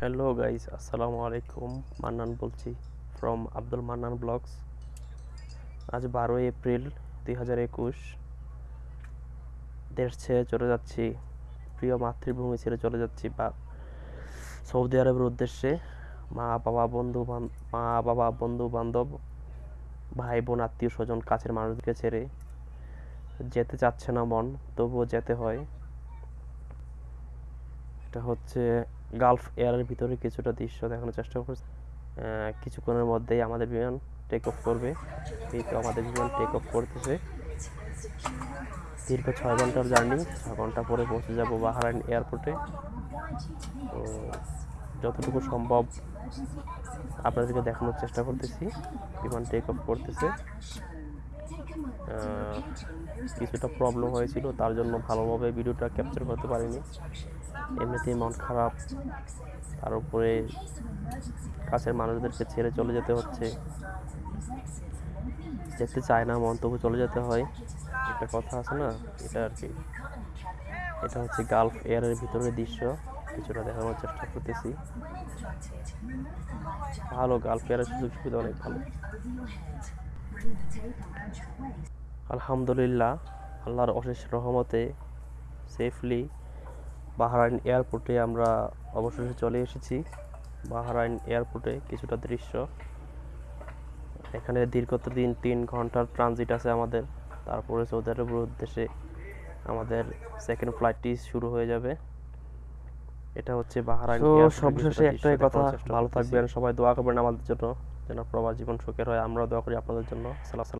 Hello guys, আসসালামু আলাইকুম। মান্নান বলছি ফ্রম আব্দুল মান্নান ব্লগস। আজ বারোই এপ্রিল দুই হাজার একুশ। দেশ ছেড়ে চলে যাচ্ছি, প্রিয় মাতৃভূমি ছেড়ে চলে যাচ্ছি, বা সৌদি আরবের উদ্দেশ্যে। মা, বাবা, বন্ধু বান- মা, বাবা, বন্ধু বান্ধব, ভাই, বোন, আত্মীয় স্বজন, কাছের মানুষকে ছেড়ে যেতে চাচ্ছে না মন, তবুও যেতে হয়। এটা হচ্ছে গালফ এয়ারের ভিতরে কিছুটা দৃশ্য দেখানোর চেষ্টা করছি। কিছুক্ষণের মধ্যেই আমাদের বিমান টেক অফ করবে। এই তো আমাদের বিমান টেক অফ করতেছে। দীর্ঘ ছয় ঘণ্টার জার্নি ছয় ঘণ্টা পরে পৌঁছে যাব বাহারাইন এয়ারপোর্টে তো যতটুকু সম্ভব আপনাদেরকে দেখানোর চেষ্টা করতেছি। বিমান টেক অফ করতেছে। কিছুটা প্রবলেম হয়েছিল তার জন্য ভালোভাবে ভিডিওটা ক্যাপচার করতে পারিনি। এমনিতেই মন খারাপ তার উপরে কাছের মানুষদেরকে ছেড়ে চলে যেতে হচ্ছে। যেতে চায় না মন তবু চলে যেতে হয়। একটা কথা আছে না এটা আর কি। এটা হচ্ছে গালফ এয়ারের ভিতরের দৃশ্য। কিছুটা দেখানোর চেষ্টা করতেছি। ভালো গালফ এয়ারের সুযোগ সুবিধা অনেক ভালো। আলহামদুলিল্লাহ আল্লাহর অশেষ রহমতে সেফলি বাহরাইন এয়ারপোর্টে আমরা অবশেষে চলে এসেছি। বাহরাইন এয়ারপোর্টে কিছুটা দৃশ্য। এখানে দীর্ঘত দিন তিন ঘণ্টার ট্রানজিট আছে আমাদের। তারপরে সৌদি আরবের উদ্দেশ্যে আমাদের সেকেন্ড ফ্লাইটটি শুরু হয়ে যাবে। এটা হচ্ছে বাহারাইন সবশেষে একটাই কথা, ভালো থাকবেন, সবাই দোয়া করবেন আমাদের জন্য। যেন প্রবাস জীবন সুখের হয়। আমরাও দোয়া করি আপনাদের জন্য। সালাম